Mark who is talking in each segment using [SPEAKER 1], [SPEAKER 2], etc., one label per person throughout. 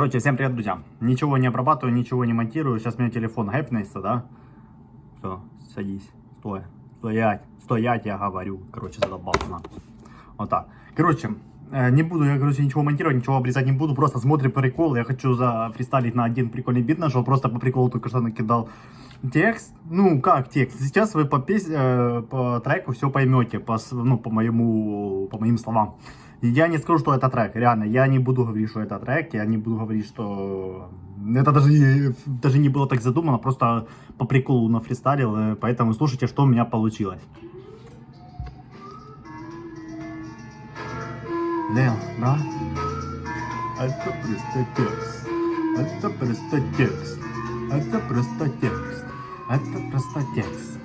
[SPEAKER 1] Короче, всем привет, друзья. Ничего не обрабатываю, ничего не монтирую. Сейчас у меня телефон гэпнется, да? Все, садись. Стой. Стоять. Стоять, я говорю. Короче, задолбался на. Вот так. Короче, э, не буду я, короче, ничего монтировать, ничего обрезать не буду. Просто смотрим прикол. Я хочу зафристайлить на один прикольный бит нашел. Просто по приколу только что накидал текст. Ну, как текст? Сейчас вы по, пес... э, по треку все поймете. По, ну, по моему, по моим словам. Я не скажу, что это трек, реально, я не буду говорить, что это трек, я не буду говорить, что это даже, даже не было так задумано, просто по приколу нафристайлил, э, поэтому слушайте, что у меня получилось. Просто текст, это просто текст, это просто текст, это просто текст,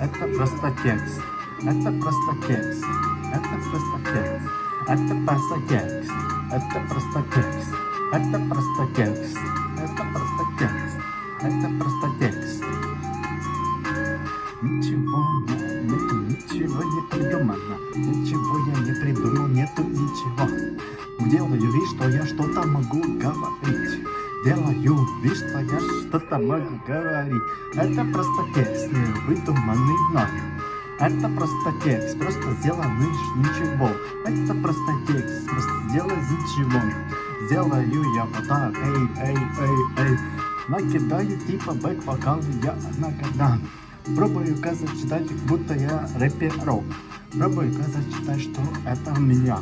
[SPEAKER 1] это просто текст, это просто текст, это просто текст. Это просто текст. Это просто текст. Это просто текст. Это просто текст. Это просто текст. Ничего не- нету, ничего не придумано. Ничего я не придумал, нету ничего. Делаю вид, что я что-то могу говорить. Делаю вид, что я что-то могу говорить. Это просто текст, не выдуманный мной. Это просто текст, просто сделанный ш- ничего. Это просто текст, просто сделай ничего. Сделаю я вот так, эй, эй, эй, эй. Накидаю типа бэк-вокал я накидам. Пробую казать читать, будто я рэперок. Пробую казать читать, что это у меня.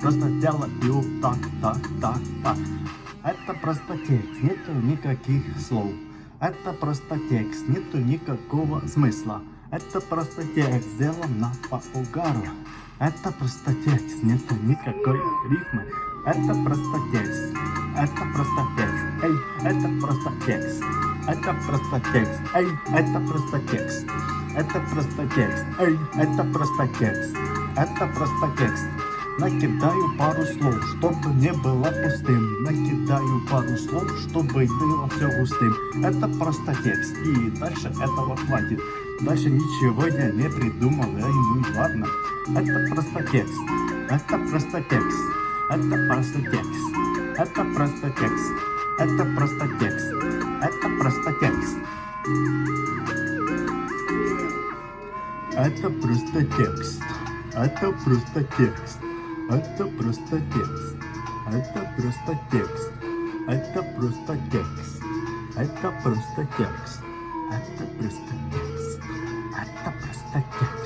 [SPEAKER 1] Просто делаю так, так, так, так. Это просто текст, нету никаких слов. Это просто текст, нету никакого смысла. Это просто текст, сделано по угару. Это просто текст, нету никакой рифмы. Это просто текст. Это просто текст. Эй, это просто текст. Это просто текст. Эй, это просто текст. Это просто текст. Эй, это просто текст. Это просто текст. Накидаю пару слов, чтобы не было пустым. Накидаю пару слов, чтобы было все густым. Это просто текст. И дальше этого хватит. Даже ничего не придумал, эй, ну ладно. Это просто текст, это просто текст, это просто текст, это просто текст, это просто текст, это просто текст. Это просто текст, это просто текст, это просто текст, это просто текст, это просто текст, это просто текст, это просто текст. at the perspective.